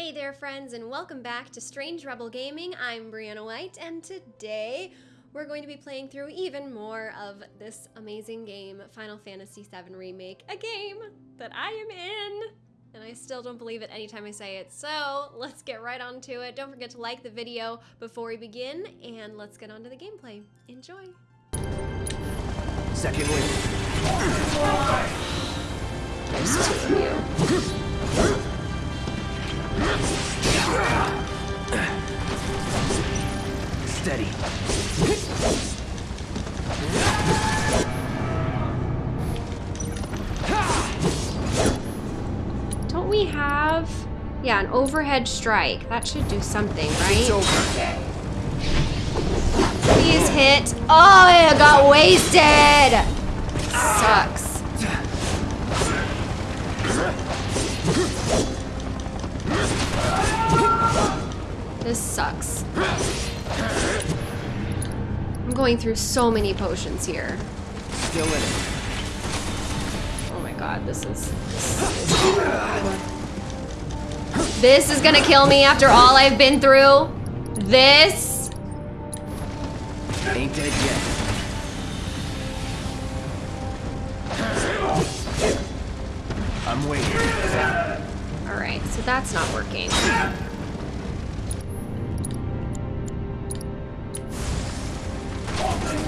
Hey there, friends, and welcome back to Strange Rebel Gaming. I'm Brianna White, and today we're going to be playing through even more of this amazing game, Final Fantasy VII Remake, a game that I am in. And I still don't believe it anytime I say it. So let's get right on to it. Don't forget to like the video before we begin, and let's get on to the gameplay. Enjoy. Second win. There's two you. Steady. Don't we have... Yeah, an overhead strike. That should do something, It's right? Please hit. Oh, I got wasted! Sucks. This sucks. I'm going through so many potions here. Still in it. Oh my god, this is... This is gonna kill me after all I've been through. This... Ain't dead yet. I'm waiting. Alright, so that's not working.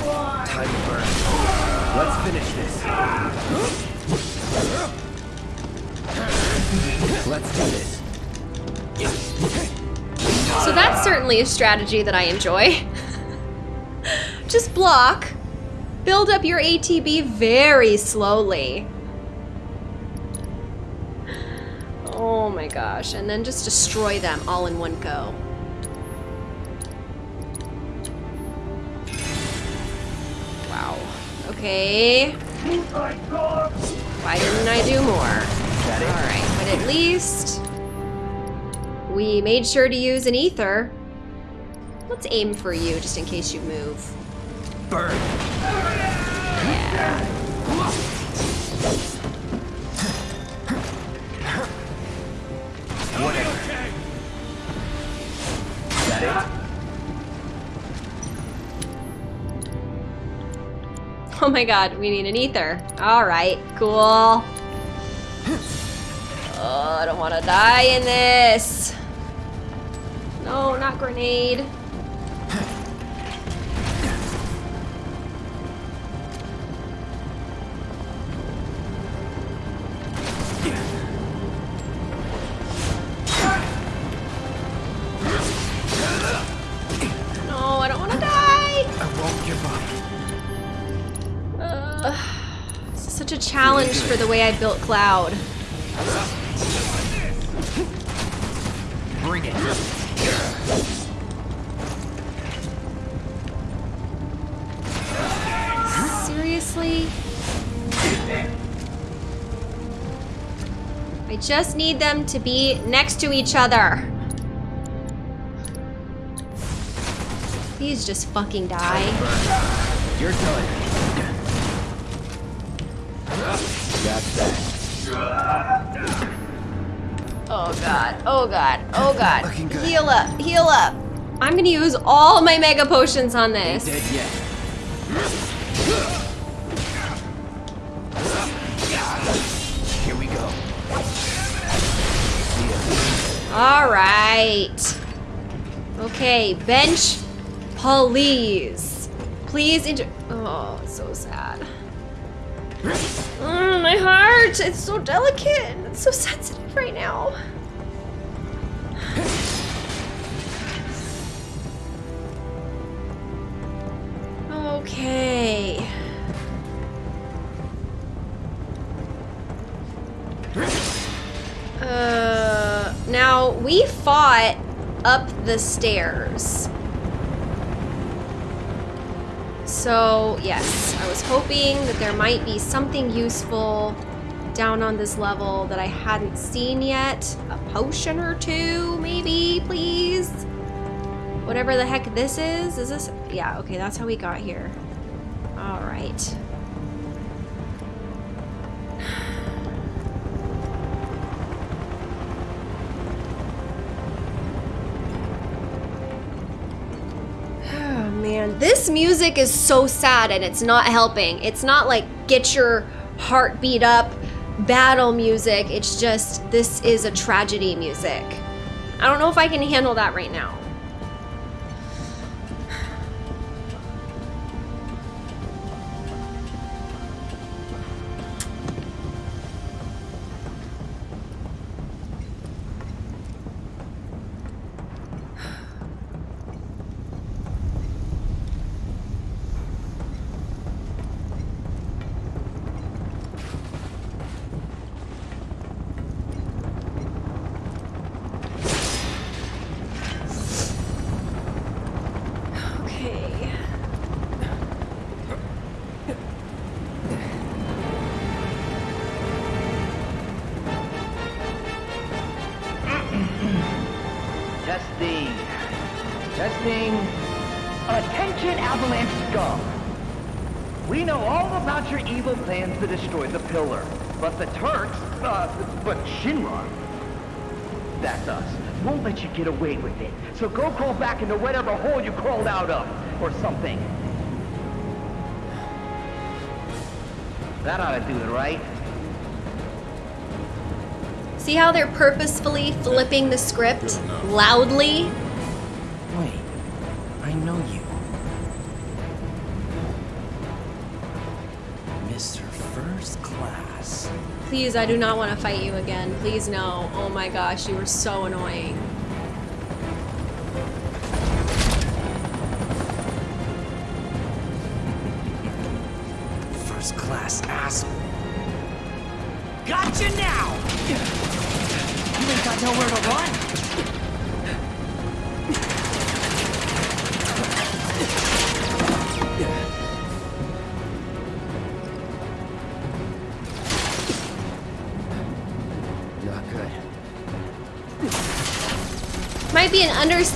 Time to burn. Let's finish this. Let's do this. So that's certainly a strategy that I enjoy. Just block. Build up your ATB very slowly. Oh my gosh, and then just destroy them all in one go. Okay. Why didn't I do more? Alright, but at least we made sure to use an ether. Let's aim for you just in case you move. Burn. Yeah. Oh my god, we need an ether. Alright, cool. Oh, I don't want to die in this. No, not grenade. Way I built Cloud. Bring it. Seriously? I just need them to be next to each other. Please just fucking die. Your turn. Oh god, oh god, oh god. Heal up, heal up. I'm gonna use all my mega potions on this. Here we go. Alright. Okay, bench, please. Please inter- Oh, so sad. Mm, my heart! It's so delicate. It's so sensitive right now. Okay. Uh, now we fought up the stairs. So, yes, I was hoping that there might be something useful down on this level that I hadn't seen yet. A potion or two, maybe, please? Whatever the heck this is. Is this? Yeah, okay, that's how we got here. Alright. man, this music is so sad and it's not helping. It's not like get your heart beat up battle music. It's just this is a tragedy music. I don't know if I can handle that right now. Back into whatever hole you crawled out of, or something. That ought to do it, right? See how they're purposefully flipping the script loudly? Wait, I know you. Mr. First Class. Please, I do not want to fight you again. Please, no. Oh my gosh, you were so annoying.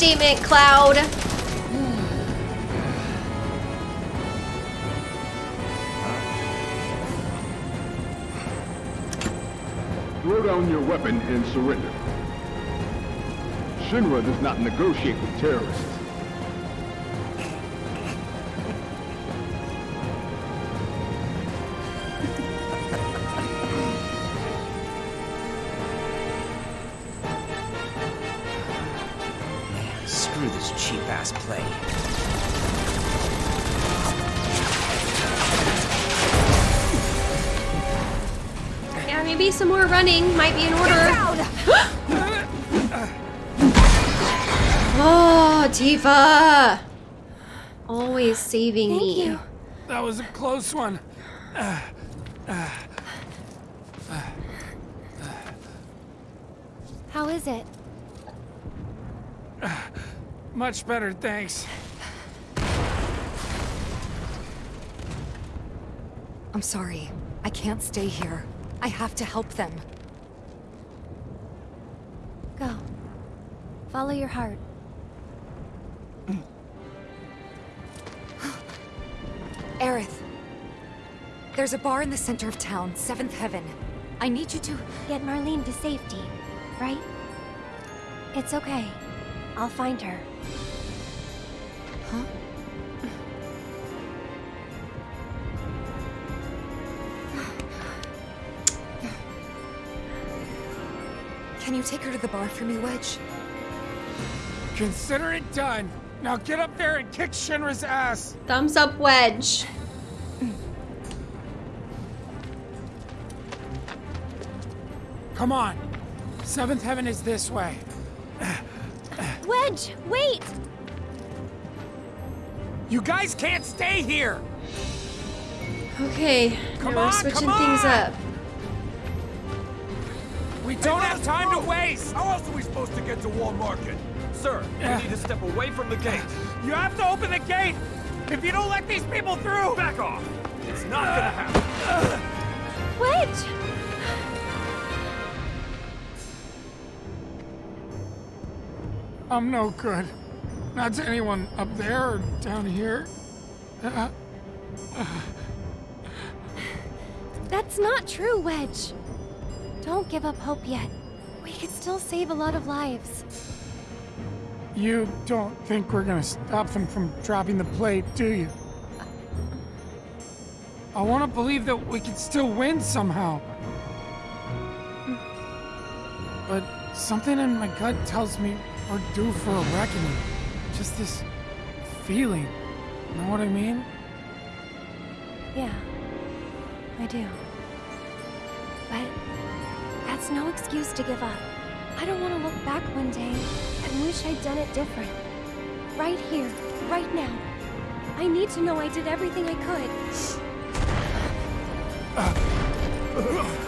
Understatement, Cloud. Throw down your weapon and surrender. Shinra does not negotiate with terrorists. Running might be in order. oh, Tifa! Always saving Thank me. you. That was a close one. How is it? Much better, thanks. I'm sorry. I can't stay here. I have to help them. Go. Follow your heart. Aerith. There's a bar in the center of town, Seventh Heaven. I need you to... Get Marlene to safety, right? It's okay. I'll find her. Huh? Can you take her to the bar for me, Wedge? Consider it done. Now get up there and kick Shinra's ass. Thumbs up, Wedge. Come on. Seventh Heaven is this way. Wedge, wait! You guys can't stay here. Okay, Come now we're switching come things up. We don't have time to waste. How else are we supposed to get to Wall Market? Sir, Yeah. we need to step away from the gate. You have to open the gate. If you don't let these people through. Back off! It's not gonna happen. Wedge! I'm no good. Not to anyone up there or down here. Uh, That's not true, Wedge. Don't give up hope yet. We could still save a lot of lives. You don't think we're gonna stop them from dropping the plate, do you? I want to believe that we can still win somehow. But something in my gut tells me we're due for a reckoning. Just this feeling. Know what I mean? Yeah, I do. But that's no excuse to give up. I don't want to look back one day and wish I'd done it different. Right here, right now. I need to know I did everything I could.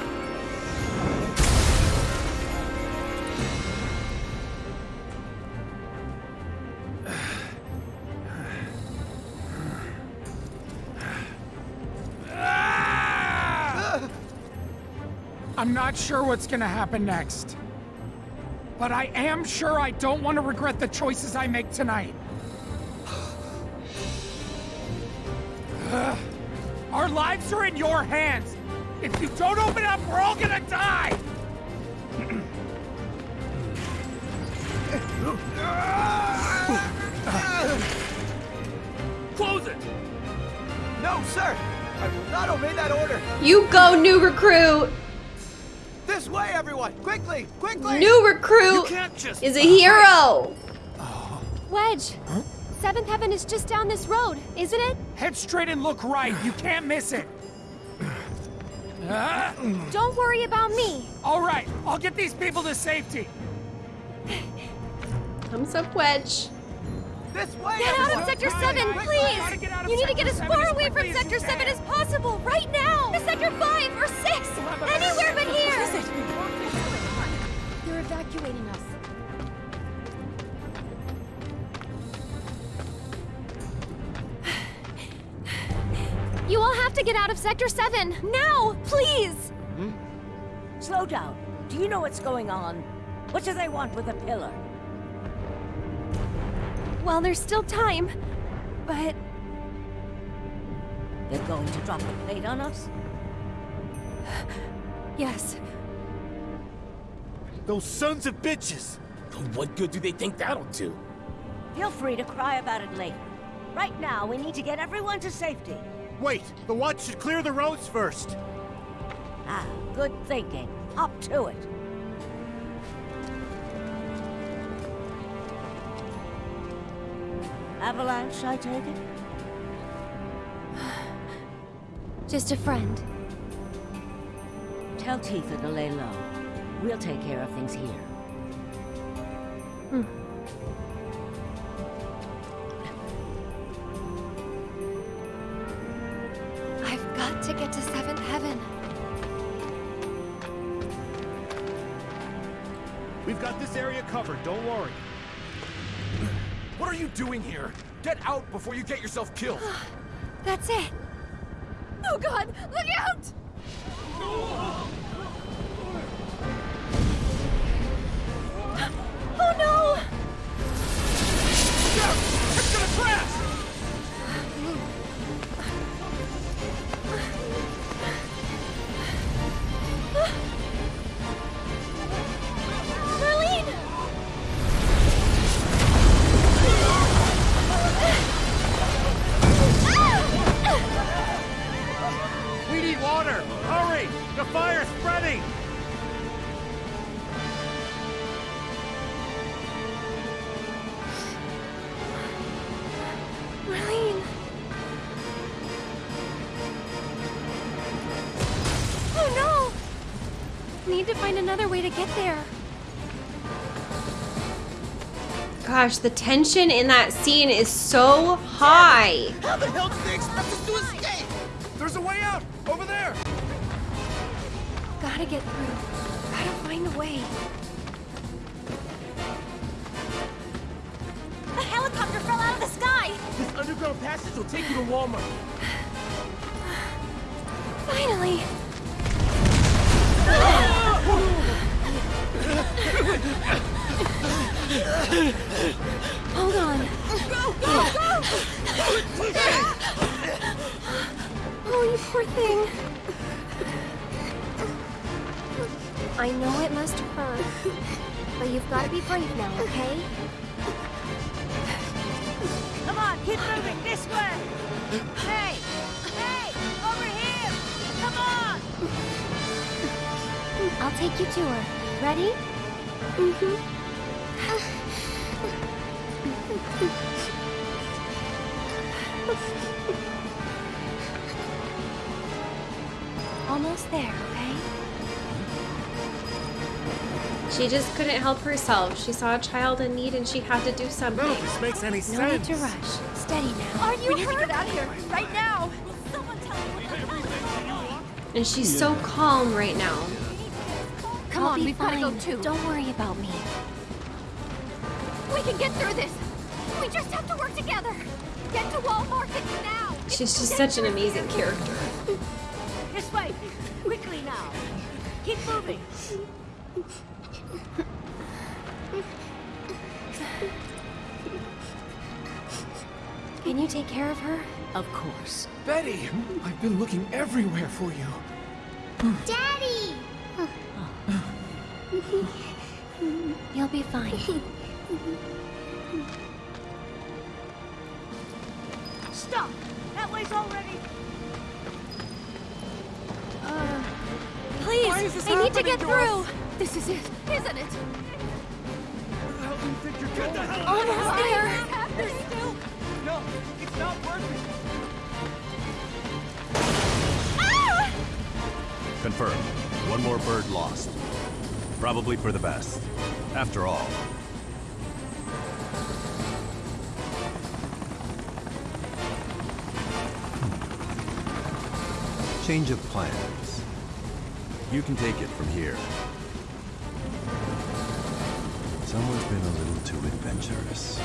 Not sure what's gonna happen next. But I am sure I don't want to regret the choices I make tonight. Our lives are in your hands. If you don't open up, we're all gonna die! Close it! No, sir! I will not obey that order! You go, new recruit! This way, everyone! Quickly! Quickly! New recruit You can't just... is a hero! Wedge! Seventh Heaven is just down this road, isn't it? Head straight and look right. You can't miss it. Ah, Don't worry about me. all right, I'll get these people to safety. Thumbs up, Wedge. This way, Get out of Sector Quickly, 7, quickly, please! get of You need to get as far away from quickly as you Sector 7 as possible, right now! To Sector 5 or 6! have a Anywhere evacuating us. You all have to get out of Sector 7! Now! Please! Hmm? Slow down. Do you know what's going on? What do they want with the pillar? Well, there's still time, but They're going to drop the plate on us? yes. Those sons of bitches! What good do they think that'll do? Feel free to cry about it later. Right now, we need to get everyone to safety. Wait! The watch should clear the roads first! Ah, good thinking. Up to it. Avalanche, I take it? Just a friend. Tell Tifa to lay low. We'll take care of things here. Hmm. I've got to get to Seventh Heaven. We've got this area covered, don't worry. What are you doing here? Get out before you get yourself killed! That's it. Oh god, look out! Way to get there. Gosh, the tension in that scene is so high. How the hell did they expect us to escape? There's a way out! Over there! Gotta get through. Gotta find a way. A helicopter fell out of the sky! This underground passage will take you to Wall Market. Finally! Hold on. Go, go, go! Oh, you poor thing. I know it must hurt, but you've got to be brave now, okay? Come on, keep moving this way! Hey! Hey! Over here! Come on! I'll take you to her. Ready? Mm-hmm. Almost there, okay? She just couldn't help herself. She saw a child in need and she had to do something. None of this makes any No need to rush. Steady now. Are you hurt? Get out of here, right now! And she's so calm right now. Come I'll on, we've gotta go too. Don't worry about me. We can get through this! We just have to work together! Get to Wall Market now! She's just such an amazing character. This way! Quickly now! Keep moving! Can you take care of her? Of course. Betty! I've been looking everywhere for you. Daddy! You'll be fine. Stop! That way's already... Uh, Please, Why is I need to get to through. us? This is it, isn't it? Where the hell do think you're Get the hell Almost there. There's still... No, it's not working. Ah! Confirmed. One more bird lost. Probably for the best. After all. Hmm. Change of plans. You can take it from here. Someone's been a little too adventurous.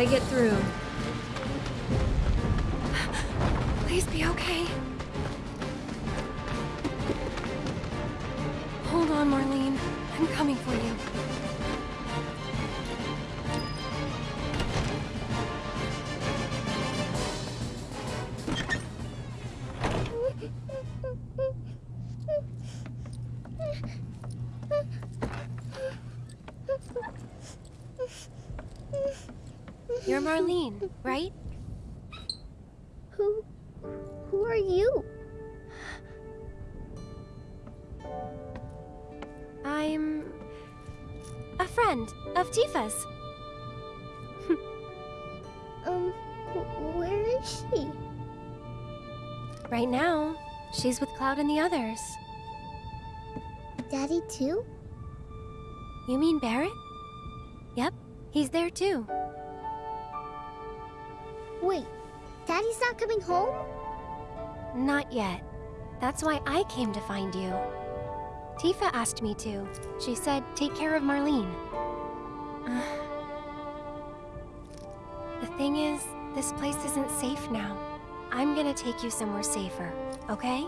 Gotta get through. Who are you? I'm a friend of Tifa's. Um, where is she? Right now, she's with Cloud and the others. Daddy too? You mean Barret? Yep, he's there too. Wait, Daddy's not coming home? Not yet. That's why I came to find you. Tifa asked me to. She said, take care of Marlene. the thing is, this place isn't safe now. I'm gonna take you somewhere safer, okay?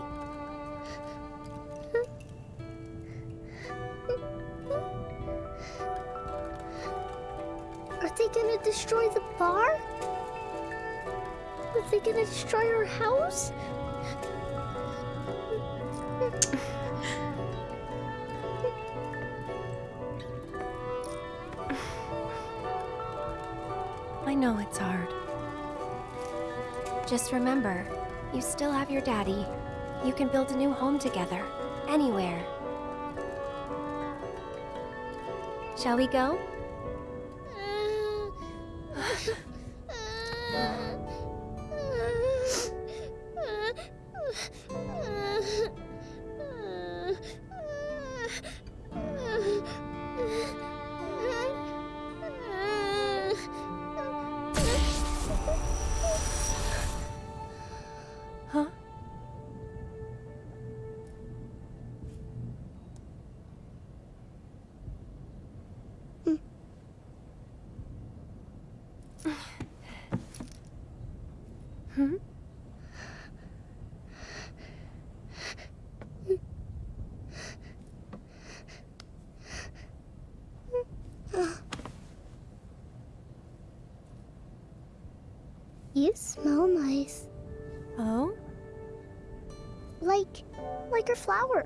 Are they gonna destroy the bar? Are they gonna destroy our house? I know it's hard. Just remember, you still have your daddy. You can build a new home together, anywhere. Shall we go? You smell nice. Oh? Like, like her flower.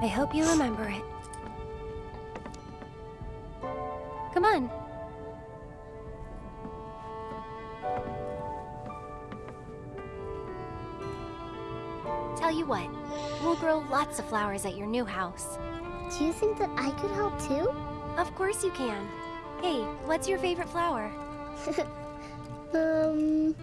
I hope you remember lots of flowers at your new house. Do you think that I could help too? Of course you can. Hey, what's your favorite flower? um.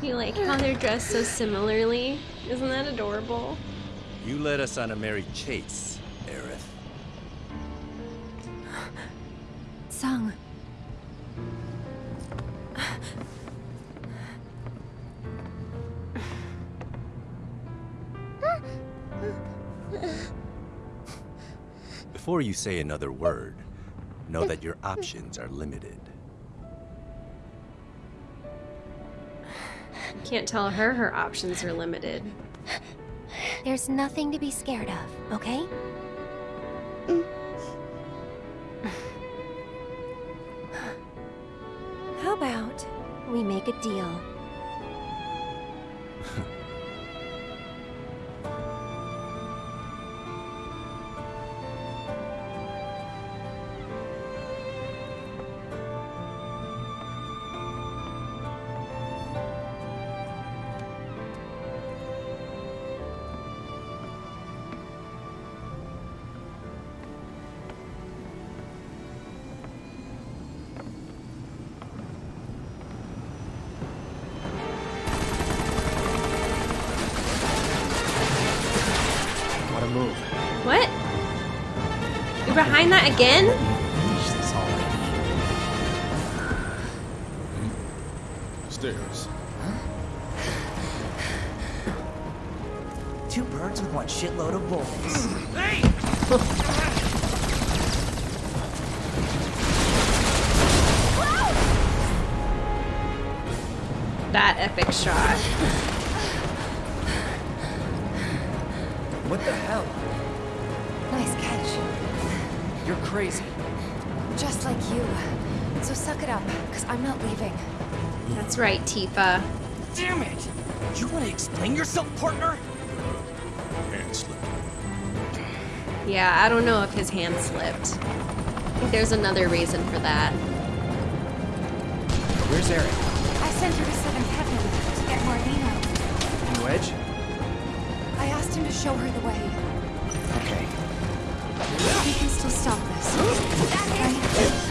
You like how they're dressed so similarly? Isn't that adorable? You led us on a merry chase, Aerith. Tseng. Before you say another word, know that your options are limited. Can't tell her her options are limited. There's nothing to be scared of, okay? Mm. How about we make a deal? behind that again? Right, Tifa. Damn it! You want to explain yourself, partner? Hand slipped. Yeah, I don't know if his hand slipped. I think there's another reason for that. Where's Aerith? I sent her to Seventh Heaven to get Marlene. And Wedge? I asked him to show her the way. Okay. We can still stop this. Right?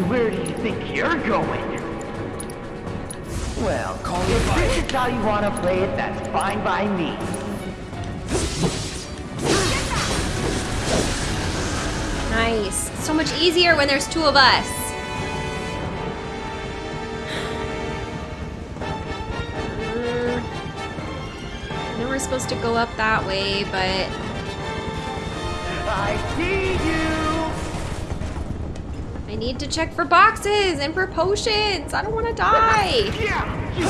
And where do you think you're going? Well, Call if it this is how you want to play it, that's fine by me. Nice. So much easier when there's two of us. Mm. I know we're supposed to go up that way, but I see you! Need to check for boxes and for potions. I don't want to die. Yeah, you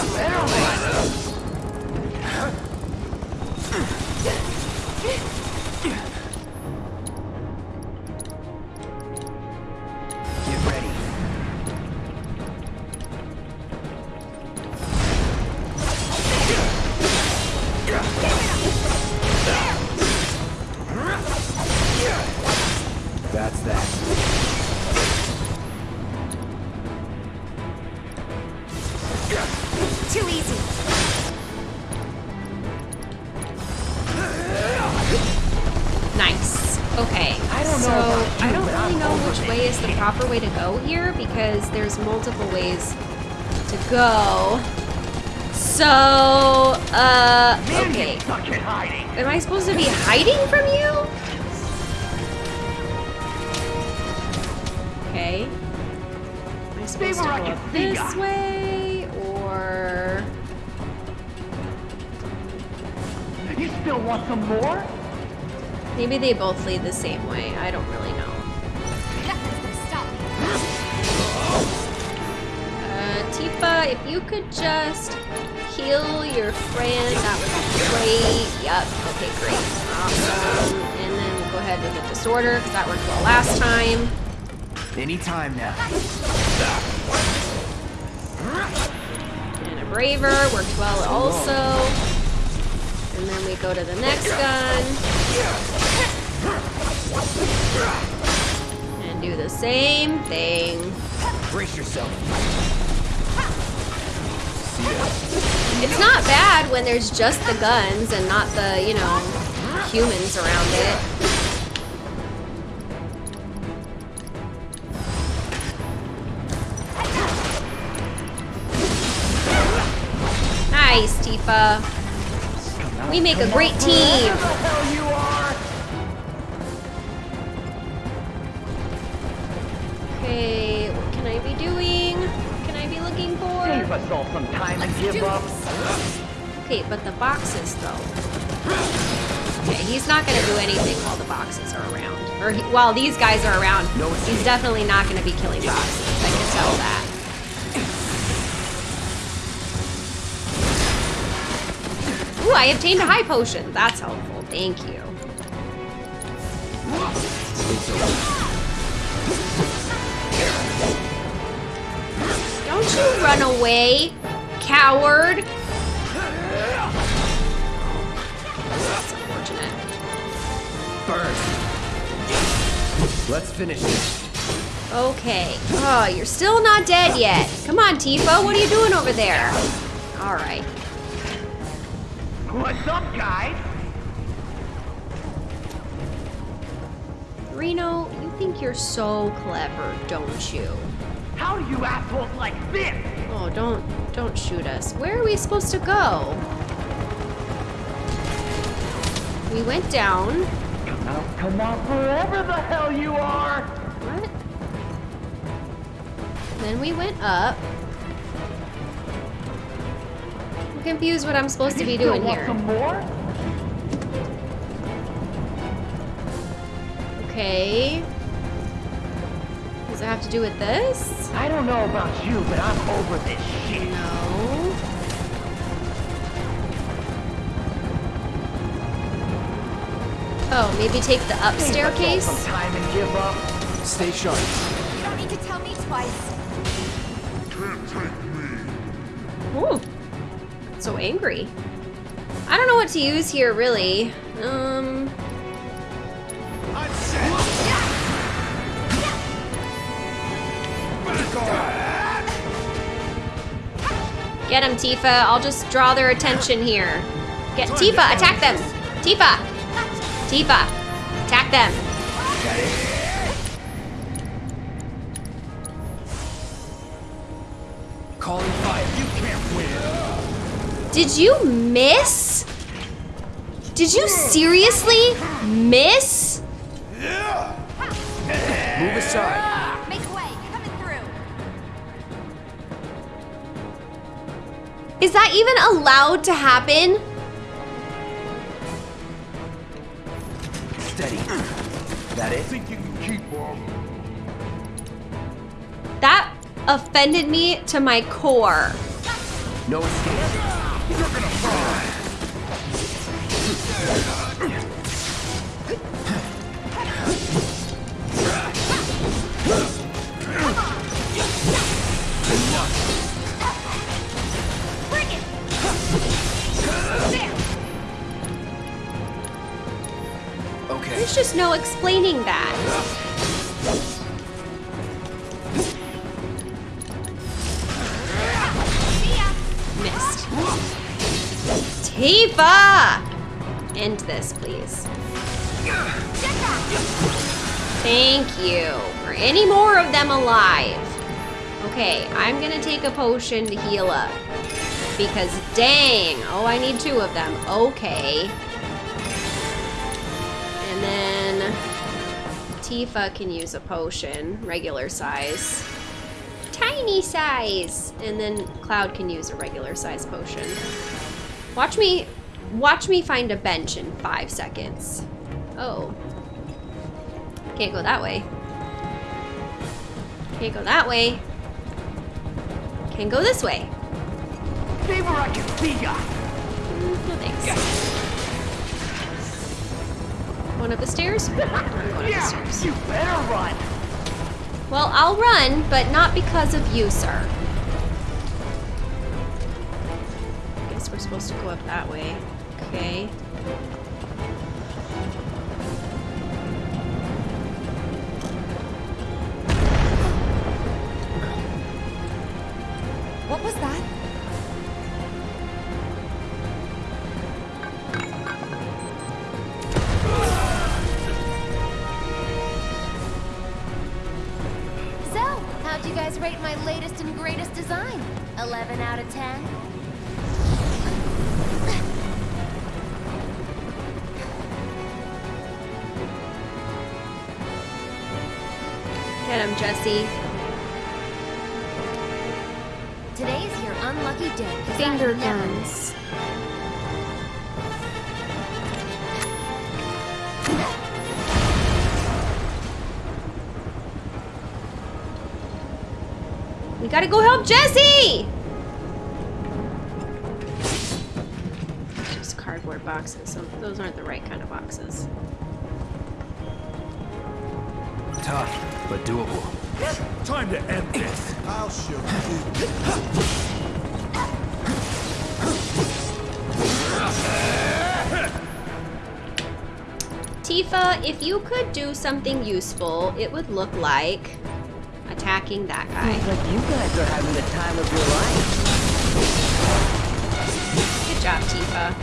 proper way to go here because there's multiple ways to go. So, uh, okay. Am I supposed to be hiding from you? Okay. Am I supposed to go up this way, or... You still want some more? Maybe they both lead the same way. I don't really know. If you could just heal your friend, that would be great. Yep, okay, great. Awesome. And then we'll go ahead with the disorder, because that worked well last time. Anytime now. And a braver worked well also. And then we go to the next gun. And do the same thing. Brace yourself. It's not bad when there's just the guns and not the, you know, humans around it. Nice, Tifa. We make a great team. Okay, what can I be doing? What can I be looking for? Save us all some time and give up. Okay, but the boxes though. Okay, he's not gonna do anything while the boxes are around. Or he, while these guys are around, he's definitely not gonna be killing boxes. I can tell that. Ooh, I obtained a high potion. That's helpful. Thank you. Don't you run away, coward. That's unfortunate. Burn. Let's finish this. Okay. Oh, you're still not dead yet. Come on, Tifa. What are you doing over there? All right. What's up, guys? Reno, you think you're so clever, don't you? How do you assholes like this? Oh, don't don't shoot us. Where are we supposed to go? We went down. Come out, come out, wherever the hell you are! What? Then we went up. I'm confused what I'm supposed to be doing here. some more? Okay. Does it have to do with this? I don't know about you, but I'm over this shit. No. Oh, maybe take the up Save staircase? some time and give up. Stay sharp. You don't need to tell me twice. Ooh. So angry. I don't know what to use here, really. Um. Get him, Tifa. I'll just draw their attention here. Get Tifa, attack them. Tifa. Tifa, attack them. Calling fire. You can't win. Did you miss? Did you seriously miss? Move aside. Is that even allowed to happen? Steady. That it? Think you can keep up? That offended me to my core. No escape. You're gonna fall. Just no explaining that. Missed. Tifa! End this, please. Thank you. Are any more of them alive? Okay, I'm gonna take a potion to heal up. because dang. Oh, I need two of them. Okay. Tifa can use a potion, regular size. Tiny size! And then Cloud can use a regular size potion. Watch me, watch me find a bench in five seconds. Oh. Can't go that way. Can't go that way. Can't go this way. Favor I can see ya. No thanks. One up the stairs? One up the stairs. you better run. Well, I'll run, but not because of you, sir. I Guess we're supposed to go up that way. Okay. We gotta go help Jessie! Just cardboard boxes. So those aren't the right kind of boxes. Tough, but doable. Time to end this. I'll show you. Tifa, if you could do something useful, it would look like attacking that guy. Seems like you guys are having the time of your life. Good job, Tifa.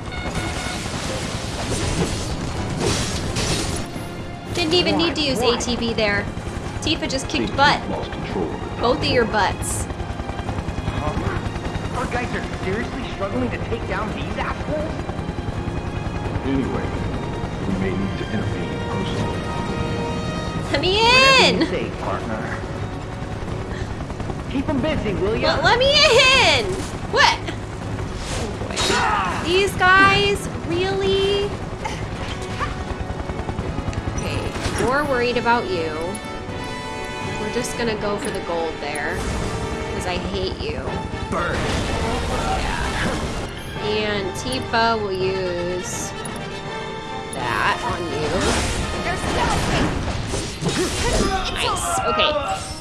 Didn't even need to use ATB there. Tifa just kicked butt. Both of your butts. Our guys are seriously struggling to take down these assholes? Anyway, we may need to intervene personally. Let me Whatever in! you say, partner. Keep them busy, will ya? Well, let me in! What? Oh. These guys, really? Okay, more worried about you. We're just gonna go for the gold there. Because I hate you. Burn. And Tifa will use that on you. Nice. Okay.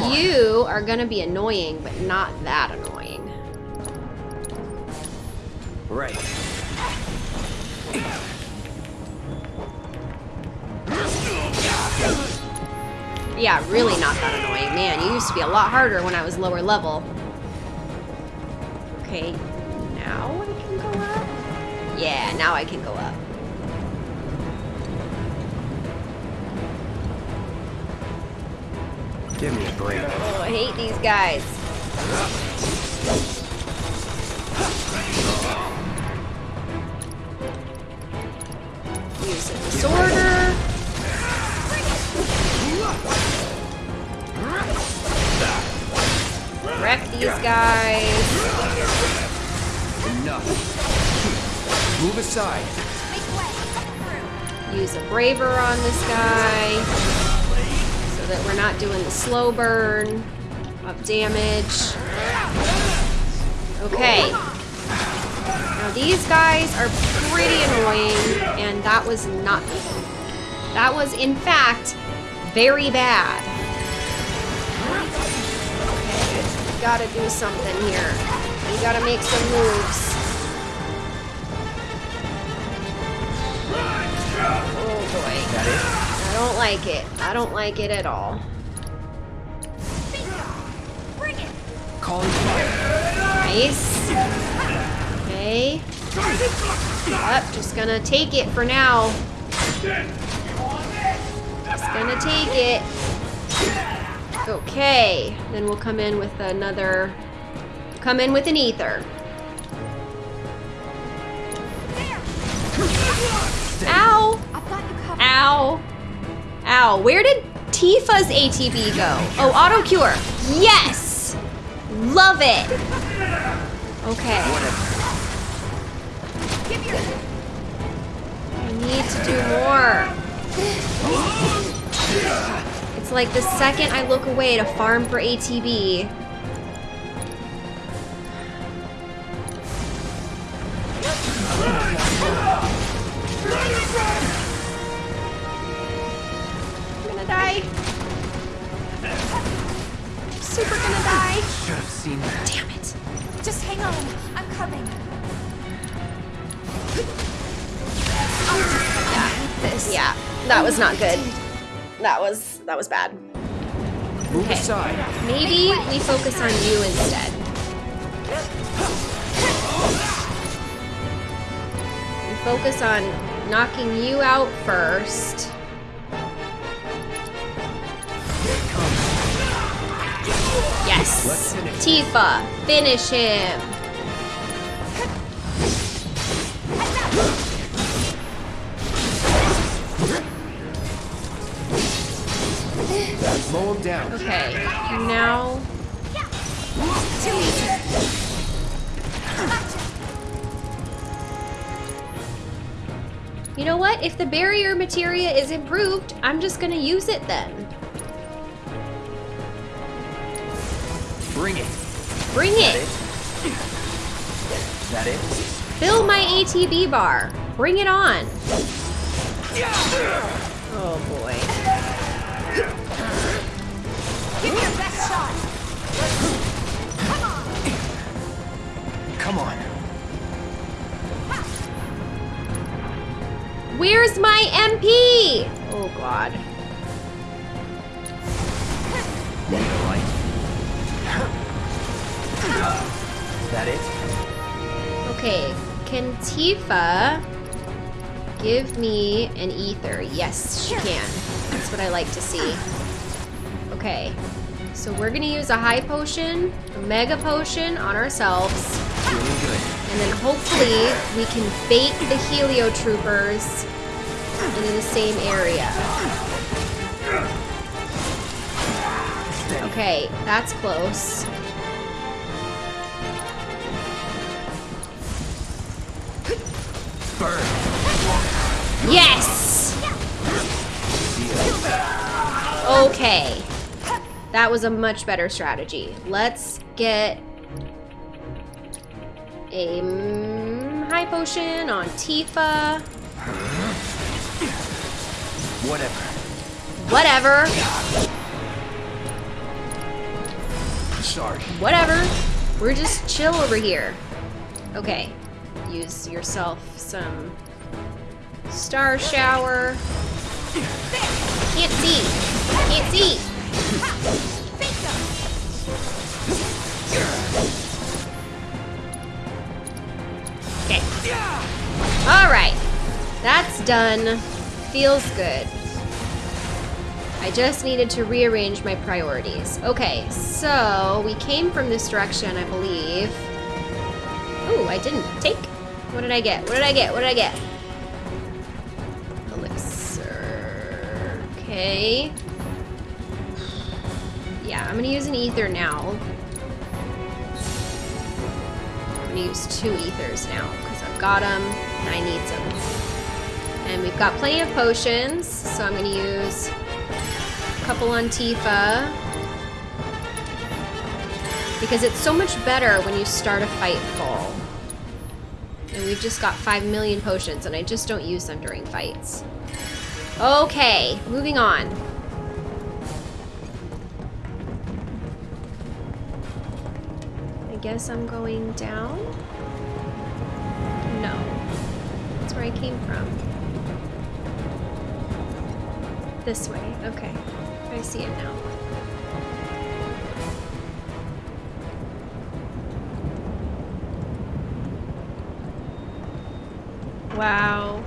You are gonna be annoying, but not that annoying. Right. Yeah, really not that annoying. Man, you used to be a lot harder when I was lower level. Okay, now I can go up? Yeah, now I can go up. Give me a break. Oh, I hate these guys. Use a disorder. Wreck these guys. Enough. Move aside. Use a braver on this guy. That we're not doing the slow burn of damage. Okay. Now these guys are pretty annoying, and that was not. That was, in fact, very bad. Okay, we gotta do something here. We gotta make some moves. Oh boy. I don't like it. I don't like it at all. Bring it. Call Nice. Okay. Yep, just gonna take it for now. Just gonna take it. Okay, then we'll come in with another, come in with an ether. Ow! Ow! Ow! Where did Tifa's ATB go? Oh, auto cure. Yes! Love it. Okay. I need to do more. It's like the second I look away to farm for ATB. Gonna die. Super gonna die. Should have seen that. Damn it. Just hang on. I'm coming. This. Yeah, that was not good. That was that was bad. Move Okay. aside. Maybe we focus on you instead. We focus on knocking you out first. Yes. Tifa, finish him. Mow him down. Okay, now You know what? If the barrier materia is improved, I'm just gonna use it then. Bring it. Bring it. Is that it? Fill my ATB bar. Bring it on. Oh boy. Give me your best shot. Come on. Come on. Where's my MP? Oh god. That it? Okay, can Tifa give me an ether? Yes, she can. That's what I like to see. Okay, so we're gonna use a high potion, a mega potion on ourselves, Feeling good. and then hopefully we can bait the Helitroopers into the same area. Okay, that's close. Yes! Okay. That was a much better strategy. Let's get a mm, high potion on Tifa. Whatever. Whatever. Sorry. Whatever. We're just chill over here. Okay. Use yourself some star shower. Can't see. Can't see. Okay. All right. That's done. Feels good. I just needed to rearrange my priorities. Okay, so we came from this direction, I believe. Ooh, I didn't take. What did I get? What did I get? What did I get? Okay. Yeah, I'm gonna use an ether now. I'm gonna use two ethers now because I've got them and I need them. And we've got plenty of potions, so I'm gonna use a couple on Tifa. Because it's so much better when you start a fight full. And we've just got 5 million potions, and I just don't use them during fights. Okay, moving on. I guess I'm going down? No. That's where I came from. This way, okay. I see it now. Wow.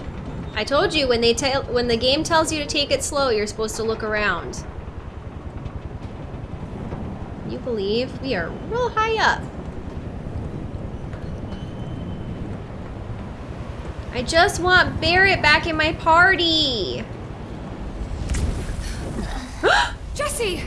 I told you when they tell when the game tells you to take it slow, you're supposed to look around. You believe we are real high up. I just want Barret back in my party. Jessie!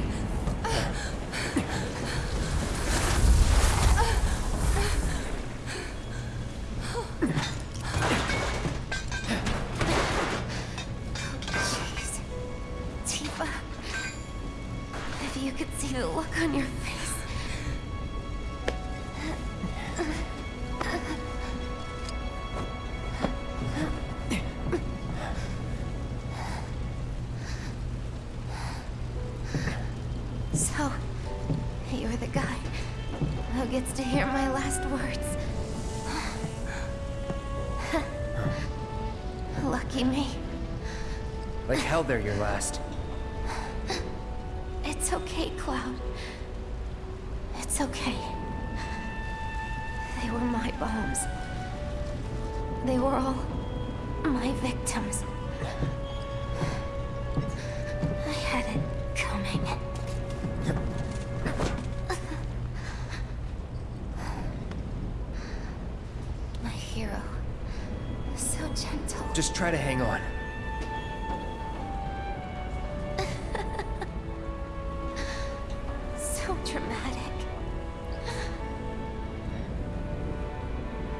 So dramatic.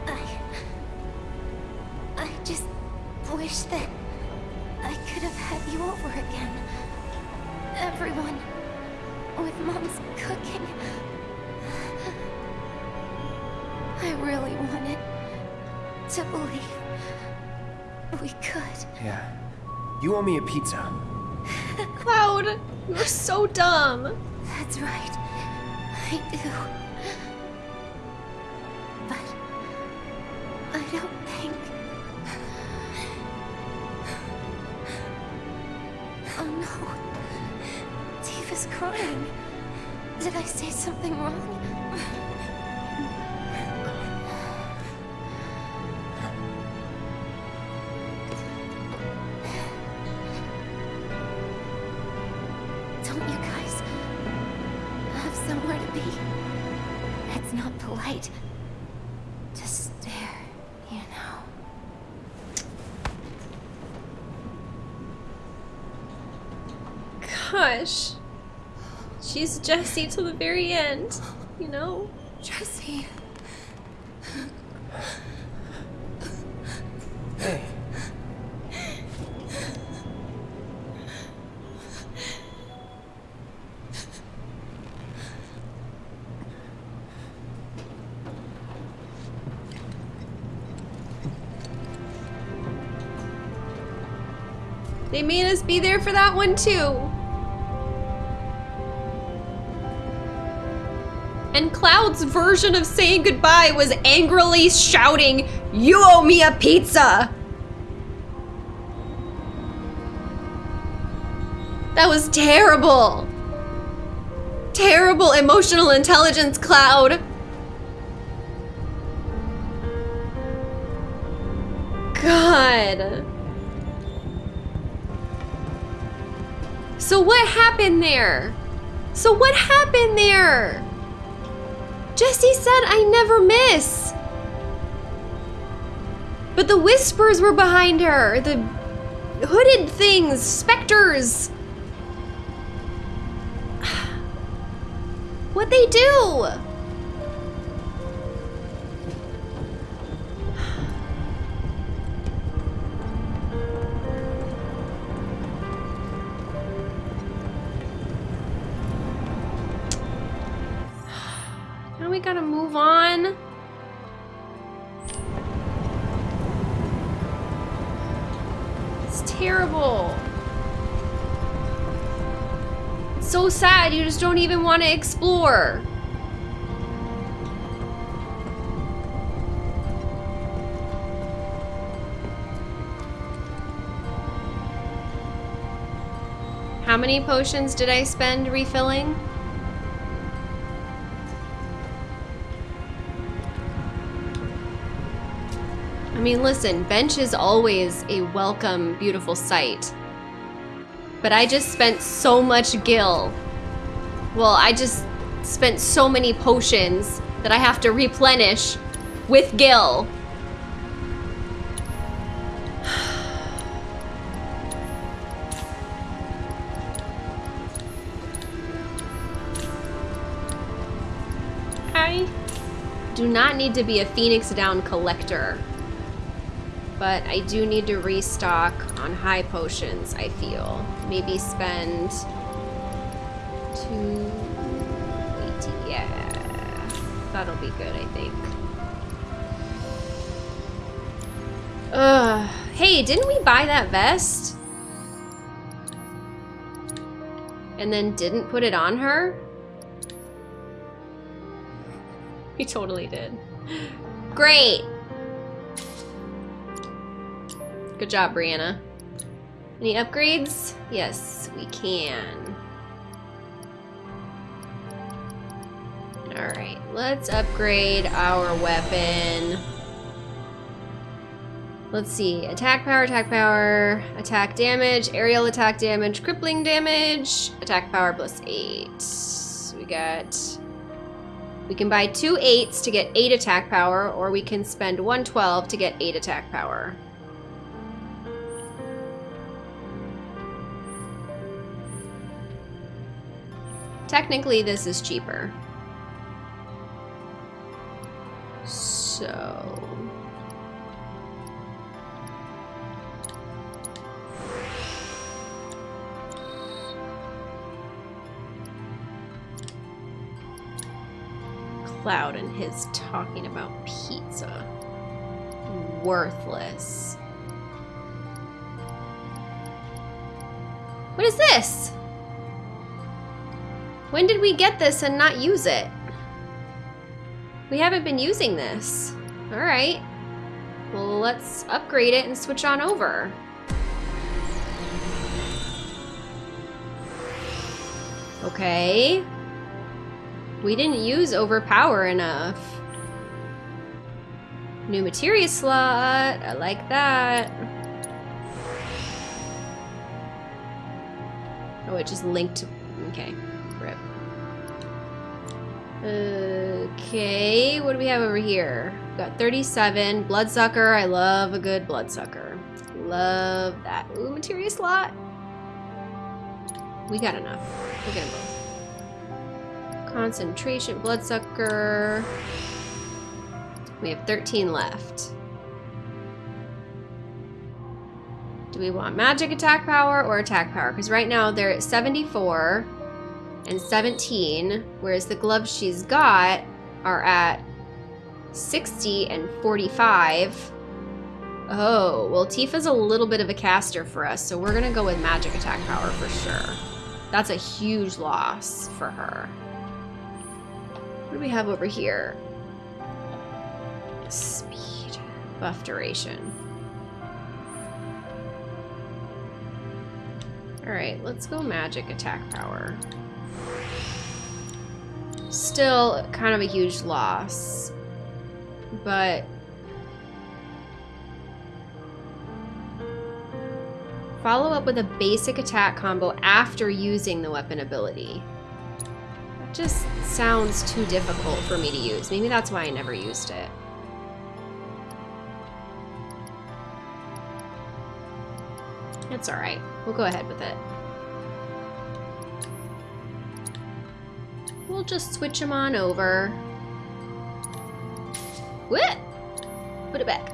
I... I just wish that I could have had you over again. Everyone with Mom's cooking. I really wanted to believe we could. Yeah. You owe me a pizza. Cloud, you're so dumb. That's right. I do. But Jessie to the very end, you know? Jessie. Hey. They made us be there for that one too. Version of saying goodbye was angrily shouting, You owe me a pizza! That was terrible. Terrible emotional intelligence, Cloud. God. So what happened there? So what happened there? Jessie said I never miss. But the whispers were behind her. The hooded things, specters. What they do? Just don't even want to explore. How many potions did I spend refilling? I mean, listen, bench is always a welcome, beautiful sight. But I just spent so much gil. Well, I just spent so many potions that I have to replenish with Gil. I do not need to be a Phoenix Down collector, but I do need to restock on high potions, I feel. Maybe spend yeah. That'll be good, I think. Ugh. Hey, didn't we buy that vest? And then didn't put it on her? We totally did. Great! Good job, Brianna. Any upgrades? Yes, we can. Alright, let's upgrade our weapon. Let's see. Attack power, attack power, attack damage, aerial attack damage, crippling damage, attack power plus eight. We got... We can buy two eights to get eight attack power, or we can spend 112 to get eight attack power. Technically, this is cheaper. So... Cloud and his talking about pizza. Worthless. What is this? When did we get this and not use it? We haven't been using this. Alright. Well, let's upgrade it and switch on over. Okay. We didn't use overpower enough. New materia slot. I like that. Oh, it just linked. Okay. Rip. Okay. What do we have over here? We've got 37. Bloodsucker. I love a good bloodsucker. Love that. Ooh, materia slot. We got enough. Get them both. Concentration, bloodsucker. We have 13 left. Do we want magic attack power or attack power? Because right now they're at 74 and 17, whereas the gloves she's got are at 60 and 45. Oh, well Tifa's a little bit of a caster for us, so we're gonna go with magic attack power for sure. That's a huge loss for her. What do we have over here? Speed. Buff duration. Alright, let's go magic attack power. Still kind of a huge loss. But... Follow up with a basic attack combo after using the weapon ability. That just sounds too difficult for me to use. Maybe that's why I never used it. It's alright. We'll go ahead with it. We'll just switch them on over. What? Put it back.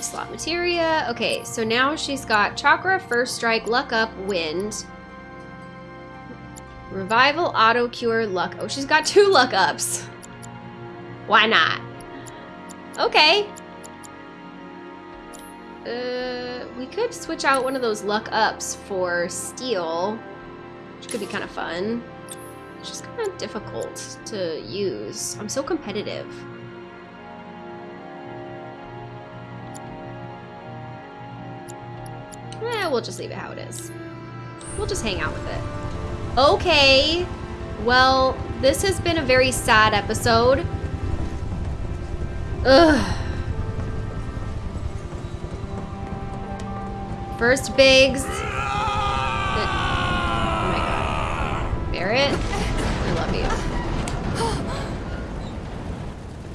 Slot materia. Okay, so now she's got Chakra, First Strike, Luck Up, Wind. Revival, Auto Cure, Luck. Oh, she's got two Luck Ups. Why not? Okay. Uh, we could switch out one of those luck ups for steel, which could be kind of fun. It's just kind of difficult to use. I'm so competitive. Eh, we'll just leave it how it is. We'll just hang out with it. Okay. Well, this has been a very sad episode. Ugh. First Biggs. Barret. I love you.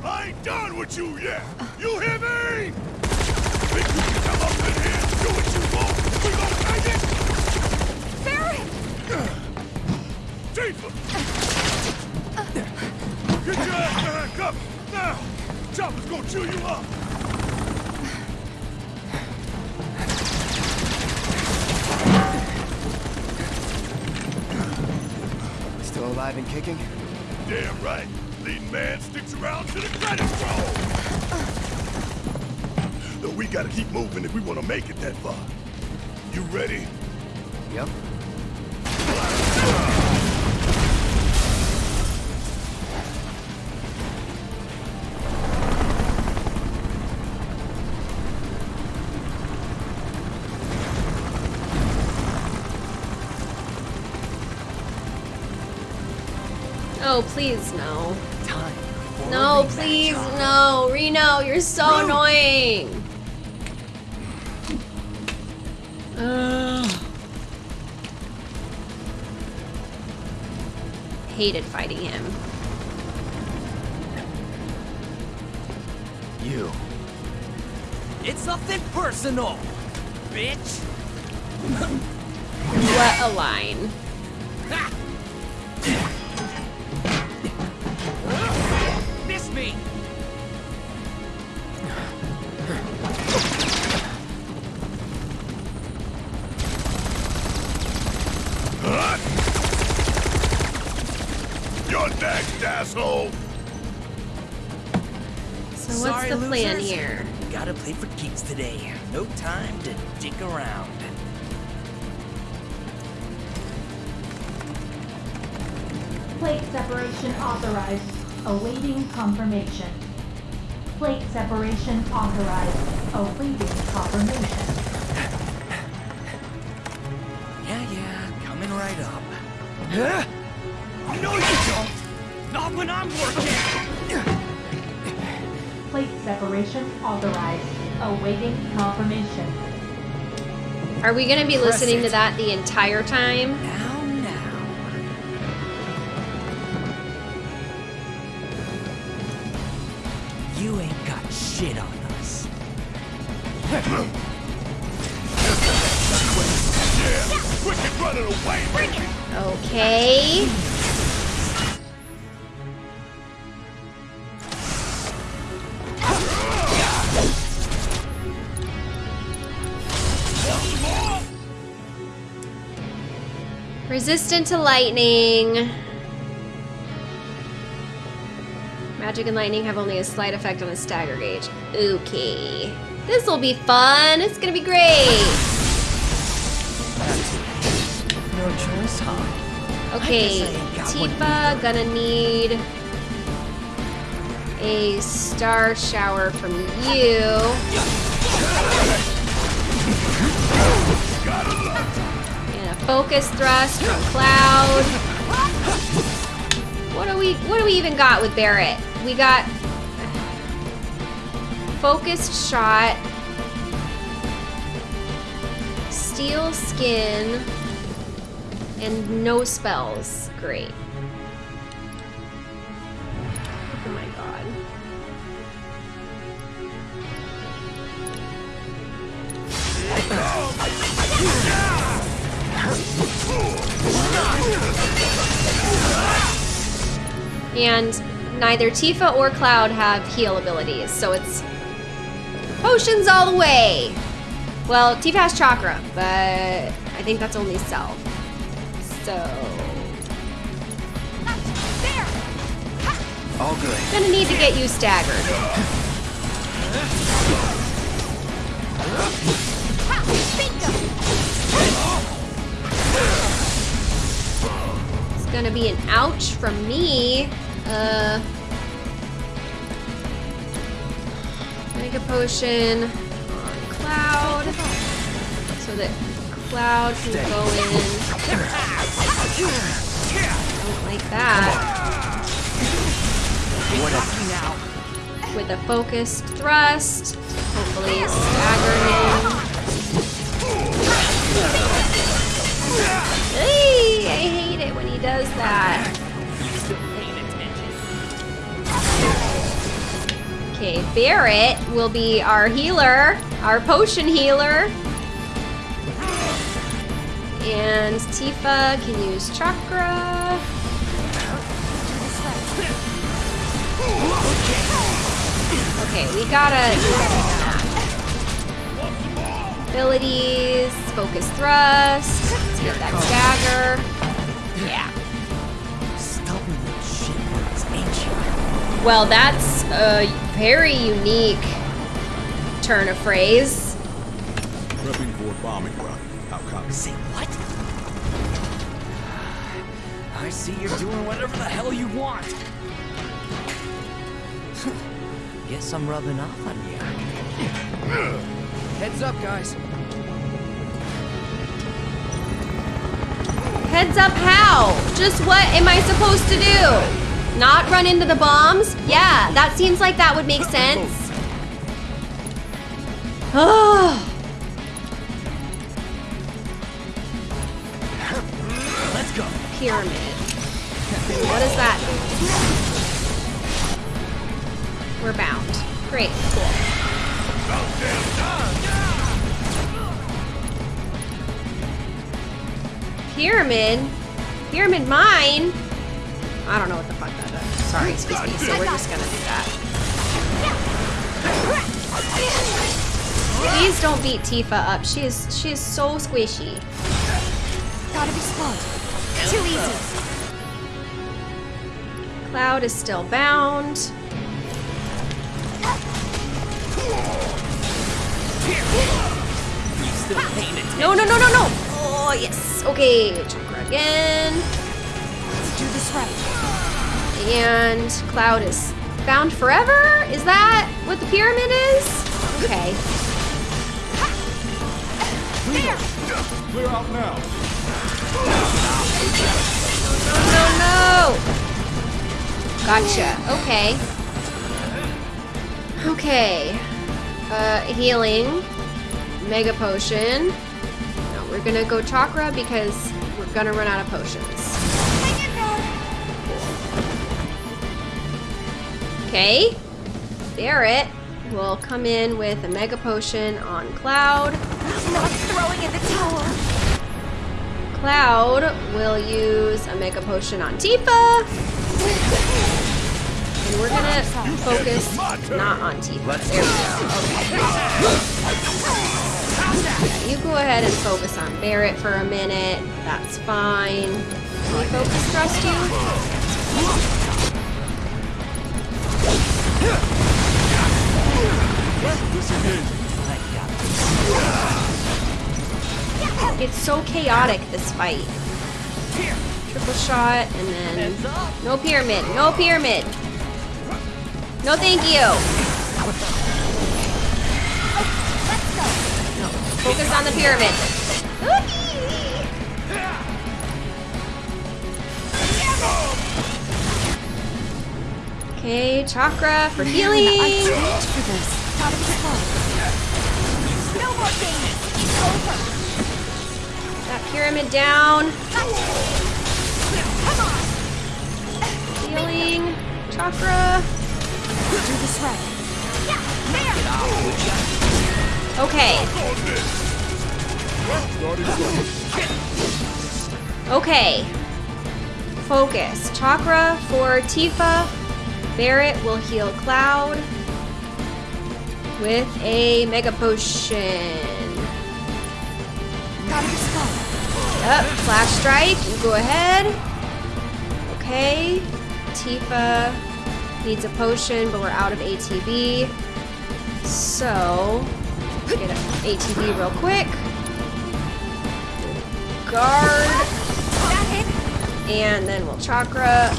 I ain't done with you yet! You hear me? Think you can come up in here do what you want? We gonna take it? Barret! Get your ass back up! Now! Chopper's gonna chew you up! Alive and kicking? Damn right. Leading man sticks around to the credits roll. Though we gotta keep moving if we want to make it that far. You ready? Yep. Please, no. Time. No, please, no. Reno, you're so annoying. Ugh. Hated fighting him. You. It's nothing personal, bitch. What a line. Today. No time to dick around. Plate separation authorized. Awaiting confirmation. Plate separation authorized. Awaiting confirmation. Yeah, yeah, coming right up. Huh? No, you don't. Not when I'm working. Plate separation authorized. Awaiting confirmation. Are we gonna be Press listening to that the entire time? Resistant to lightning. Magic and lightning have only a slight effect on the stagger gauge. Okay. This will be fun. It's gonna be great. No choice, huh? Okay, guess I ain't got one Tifa gonna need a star shower from you. Focus thrust from Cloud. What do we what do we even got with Barret? We got focused shot, steel skin, and no spells. Great. Oh my god. Oh And neither Tifa or Cloud have heal abilities, so it's potions all the way. Well, Tifa has chakra, but I think that's only self. So All good. gonna need to get you staggered. gonna be an ouch from me. Uh, make a potion on Cloud so that Cloud can go in. Don't like that. With a focused thrust, hopefully stagger him. Hey, does that. Okay, Barret will be our healer, our potion healer. And Tifa can use chakra. Okay, we gotta. Abilities, focus thrust. Let's get that stagger. Yeah. Well, that's a very unique turn of phrase. Prepping for a bombing run. How come? Say what? I see you're doing whatever the hell you want. Guess I'm rubbing off on you. Heads up, guys. Heads up how? Just what am I supposed to do? Not run into the bombs? Yeah, that seems like that would make sense. Oh. Let's go. Pyramid. What is that? We're bound. Great, cool. Pyramid? Pyramid mine? I don't know what the fuck that is. Sorry, excuse me. So we're just gonna do that. Please don't beat Tifa up. She is she is so squishy. Gotta be smart. Too easy. Cloud is still bound. No, no, no, no, no! Oh, yes. Okay, chakra again. Let's do this right. And Cloud is bound forever? Is that what the pyramid is? Okay. There. Clear out now. No, no! Gotcha. Okay. Okay. Uh, healing. Mega potion. No, we're gonna go chakra because we're gonna run out of potions. Okay. Barret will come in with a mega potion on Cloud. Not throwing in the towel. Cloud will use a mega potion on Tifa. And we're gonna focus not on Tifa. There we go. Okay. You go ahead and focus on Barret for a minute. That's fine. Can we focus trust you? It's so chaotic, this fight. Triple shot, and then... No pyramid, no pyramid! No thank you! No, focus on the pyramid. Okay, chakra for healing. for this. Gotta be smart. No more games. That pyramid down. Healing. Chakra. Do this right. Okay. Okay. Focus. Chakra for Tifa. Barret will heal Cloud with a Mega Potion. Yep, Flash Strike, you go ahead. Okay. Tifa needs a potion, but we're out of ATB. So, get an ATB real quick. Guard. And then we'll chakra.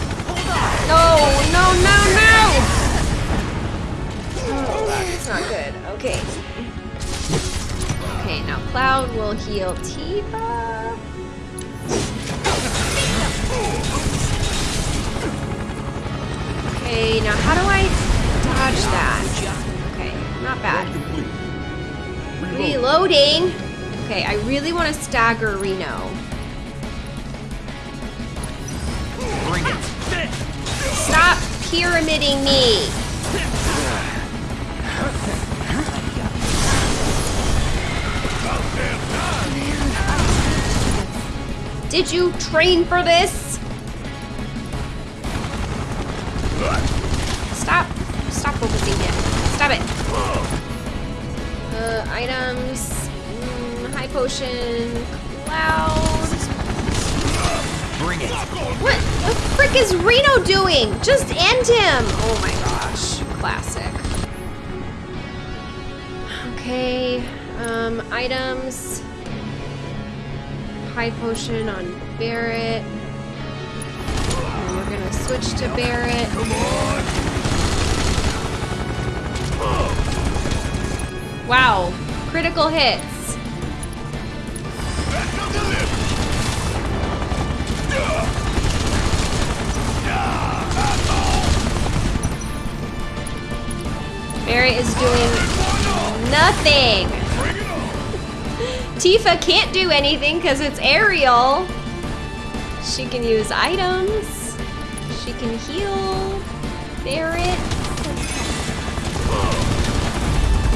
No, no, no, no! That's not good. Okay. Okay, now Cloud will heal Tifa. Okay, now how do I dodge that? Okay, not bad. Reloading. Okay, I really want to stagger Reno. Stop pyramiding me. Did you train for this? Stop. Stop focusing him. Stop it. Uh, items. Mm, high potion. Cloud. Bring it. What the frick is Reno doing? Just end him! Oh my gosh. Classic. Okay, um, items. High potion on Barret. And we're gonna switch to Barret. Wow, critical hits. Barret is doing nothing. Tifa can't do anything because it's aerial. She can use items. She can heal. Barret.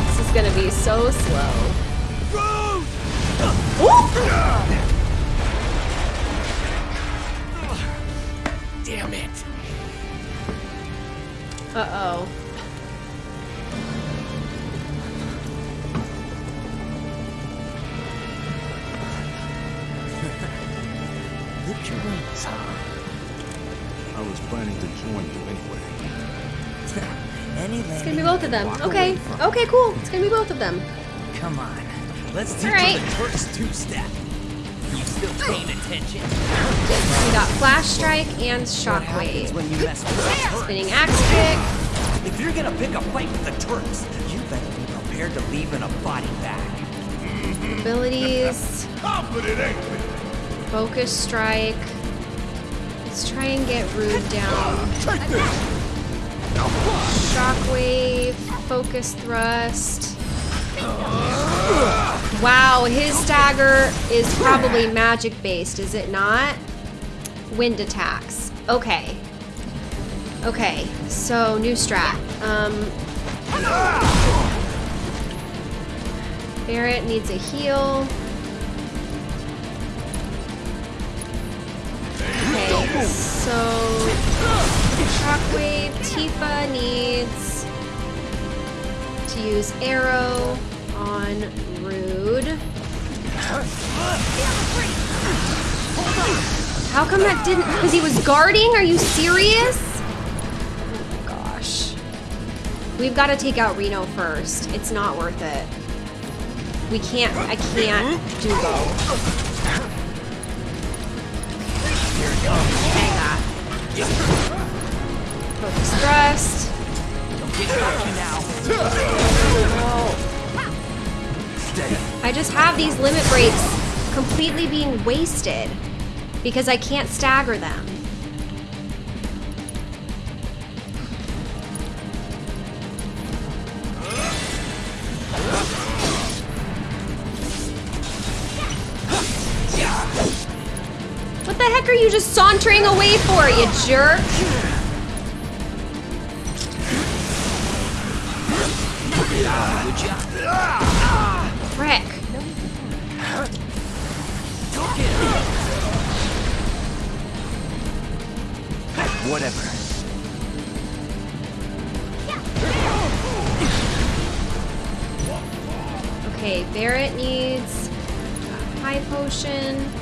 This is gonna be so slow. Damn it. Uh-oh. Lift your wings, huh? I was planning to join you anyway. Any It's gonna be both of them. Okay. Oh. Okay, cool. It's gonna be both of them. Come on. Let's teach Alright. the Turks two-step. You still oh. paying attention? We got Flash Strike and What happens Shockwave. when you mess with the Turks? Spinning Axe Kick. If you're gonna pick a fight with the Turks, you better be prepared to leave in a body bag. Abilities. Confident, ain't we? Focus Strike. Let's try and get Rude down. Shockwave. Focus Thrust. Wow, his dagger is probably magic based, is it not? Wind attacks. Okay. Okay, so new strat. Um, Barret needs a heal. So Shockwave, Tifa needs to use Aero on Rude. How come that didn't? Because he was guarding? Are you serious? Oh my gosh. We've got to take out Reno first. It's not worth it. We can't, I can't do both. Focus. Don't get now. I just have these limit breaks completely being wasted because I can't stagger them. Are you just sauntering away for, it, you jerk? Frick. Whatever. Okay, Barret needs a high potion.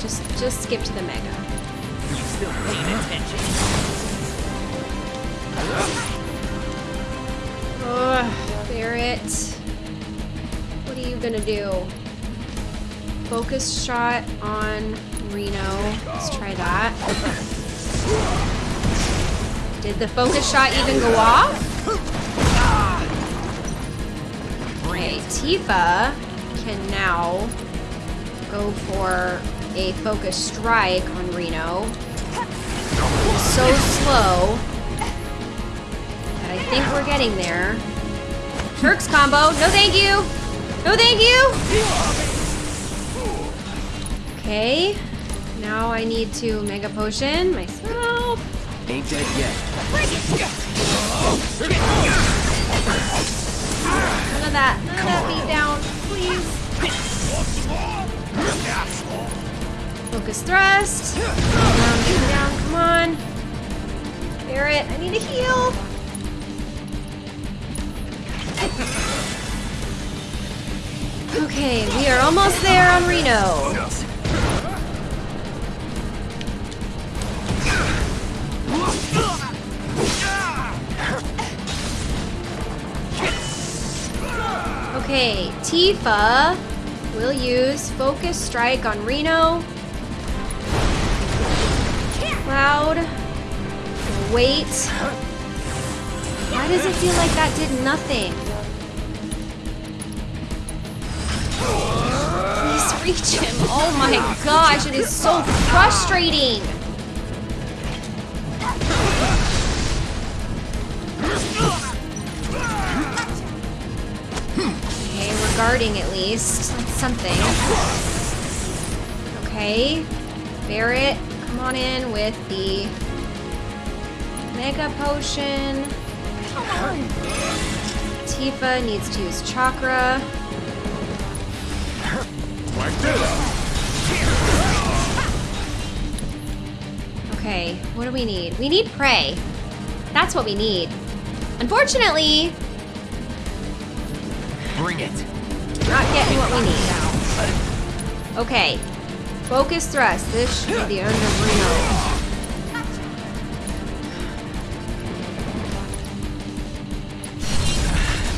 Just just skip to the mega. You still paying attention? Ugh, Barret. What are you gonna do? Focus shot on Reno. Let's try that. Did the focus shot even go off? Okay, Tifa can now go for a focus strike on Reno. So slow. But I think we're getting there. Turks combo. No thank you. No thank you. Okay. Now I need to mega potion myself. Ain't dead yet. None of that. None of that beat down. Please. Focus thrust. Um, down. Come on. Barret, I need a heal. Okay, we are almost there on Reno. Okay, Tifa will use Focus Strike on Reno. Cloud. Wait. Why does it feel like that did nothing? Please reach him. Oh my gosh, it is so frustrating. Okay, we're guarding at least. That's something. Okay. Barret, come on in with the Mega Potion. Tifa needs to use Chakra. Like this. Okay, what do we need? We need Prey. That's what we need. Unfortunately, Bring it. not getting what we need now. Okay. Focus thrust. This should be the end of Reno.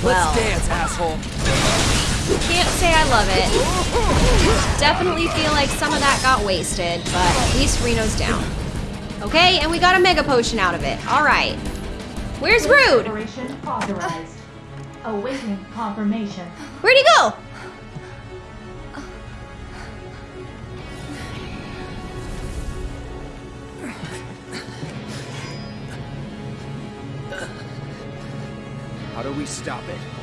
Well. Let's dance, asshole. Can't say I love it. Definitely feel like some of that got wasted, but at least Reno's down. Okay, and we got a Mega Potion out of it. Alright. Where's Rude? Separation authorized. Awaiting confirmation. Where'd he go? We stop it?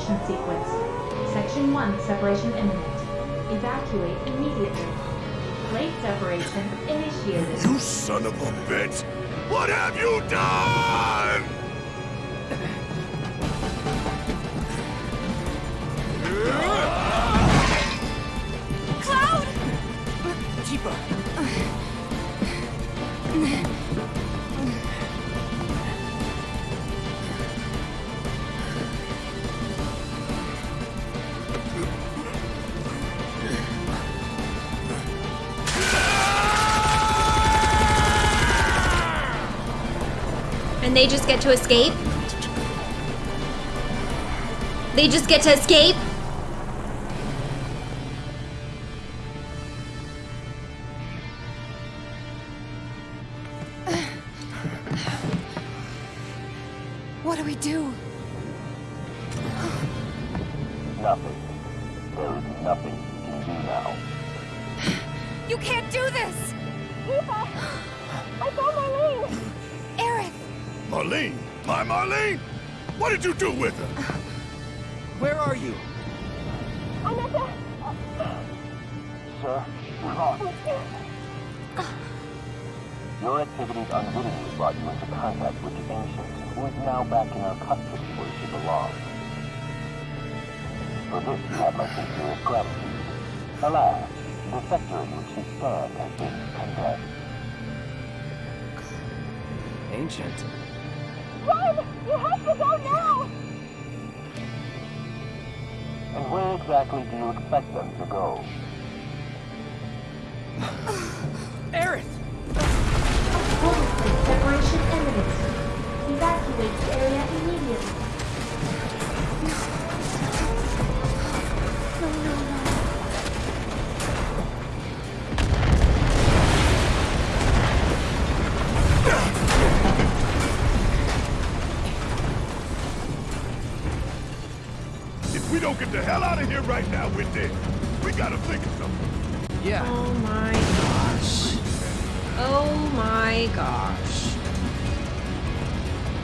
Separation sequence. Section 1 separation imminent. Evacuate immediately. Late separation initiated. You son of a bitch! What have you done? Cloud! Tifa! They just get to escape? They just get to escape?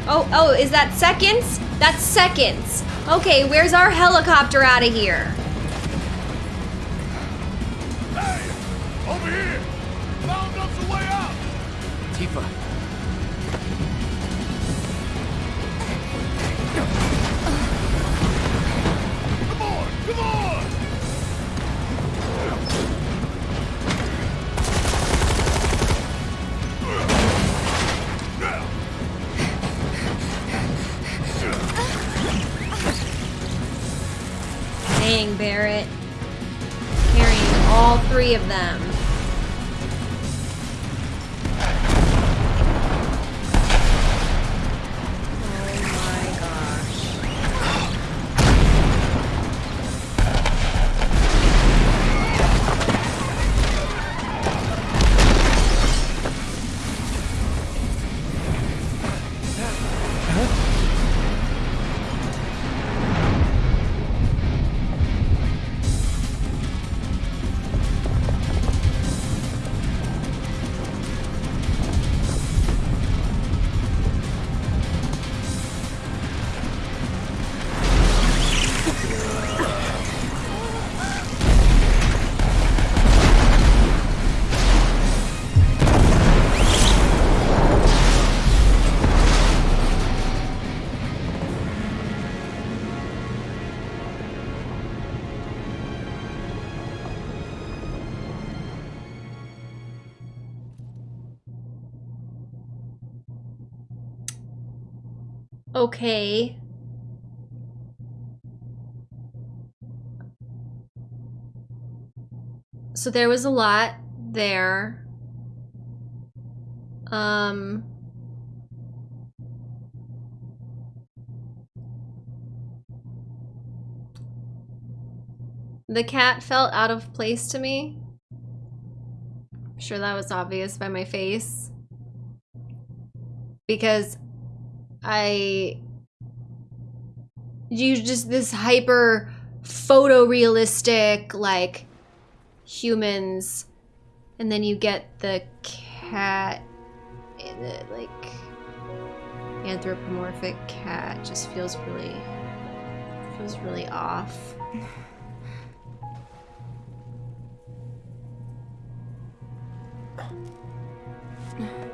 Oh, oh, is that seconds? That's seconds. Okay, where's our helicopter out of here? Three of them. Okay. So there was a lot there. Um The cat felt out of place to me. I'm sure that was obvious by my face. Because I you just this hyper photorealistic like humans and then you get the cat the like anthropomorphic cat just feels really feels really off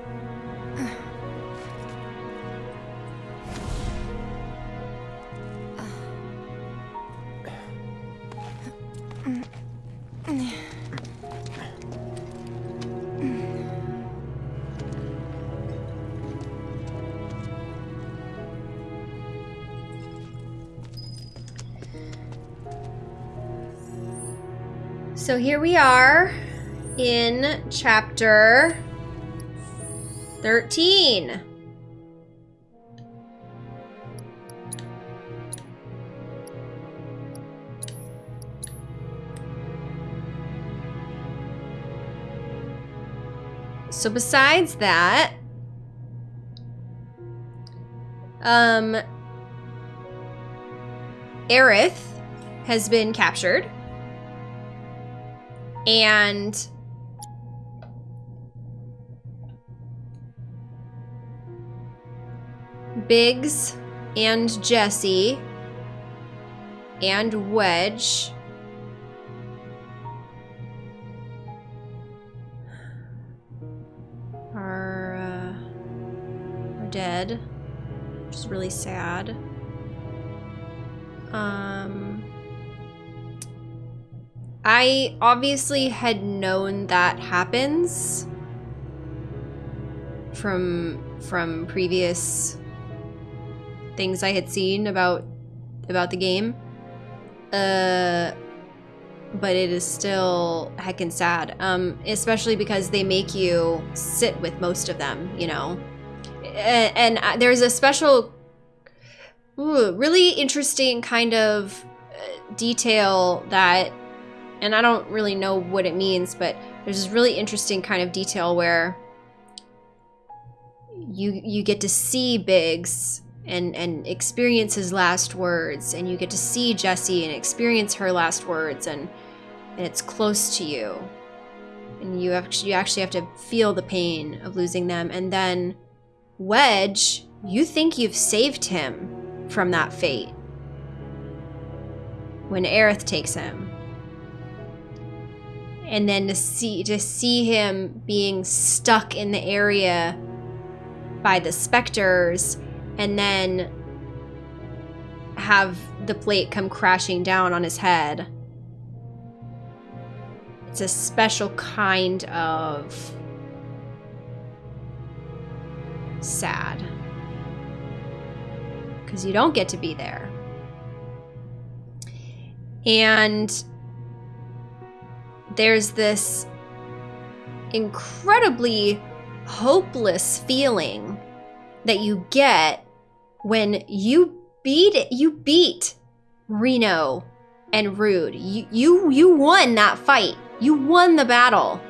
So here we are in chapter 13. So besides that, um, Aerith has been captured. And Biggs and Jessie and Wedge are uh, are dead, which is really sad. Um, I obviously had known that happens from from previous things I had seen about about the game. Uh but it is still heckin' sad. Um, especially because they make you sit with most of them, you know. And, and uh, there's a special, ooh, really interesting kind of uh, detail that, and I don't really know what it means, but there's this really interesting kind of detail where you you get to see Biggs and and experience his last words and you get to see Jessie and experience her last words and and it's close to you and you actually you actually have to feel the pain of losing them and then Wedge you think you've saved him from that fate when Aerith takes him. And then to see to see him being stuck in the area by the specters and then have the plate come crashing down on his head. It's a special kind of sad. Because you don't get to be there. And there's this incredibly hopeless feeling that you get when you beat it you beat Reno and Rude. You you you won that fight. You won the battle.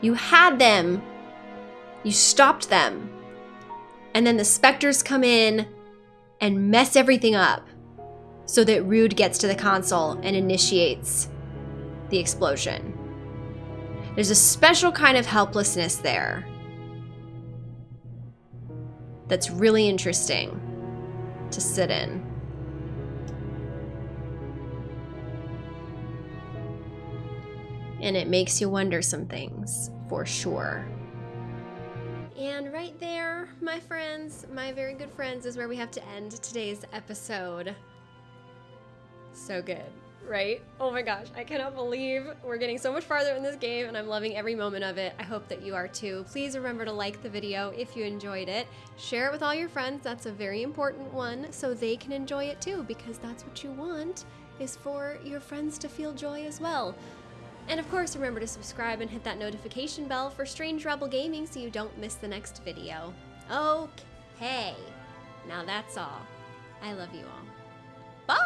You had them. You stopped them. And then the specters come in and mess everything up so that Rude gets to the console and initiates the explosion. There's a special kind of helplessness there that's really interesting to sit in. And it makes you wonder some things, for sure. And right there, my friends, my very good friends, is where we have to end today's episode. So good, right? Oh my gosh, I cannot believe we're getting so much farther in this game and I'm loving every moment of it. I hope that you are too. Please remember to like the video if you enjoyed it. Share it with all your friends, that's a very important one, so they can enjoy it too, because that's what you want, is for your friends to feel joy as well. And of course, remember to subscribe and hit that notification bell for Strange Rebel Gaming so you don't miss the next video. Okay, now that's all. I love you all.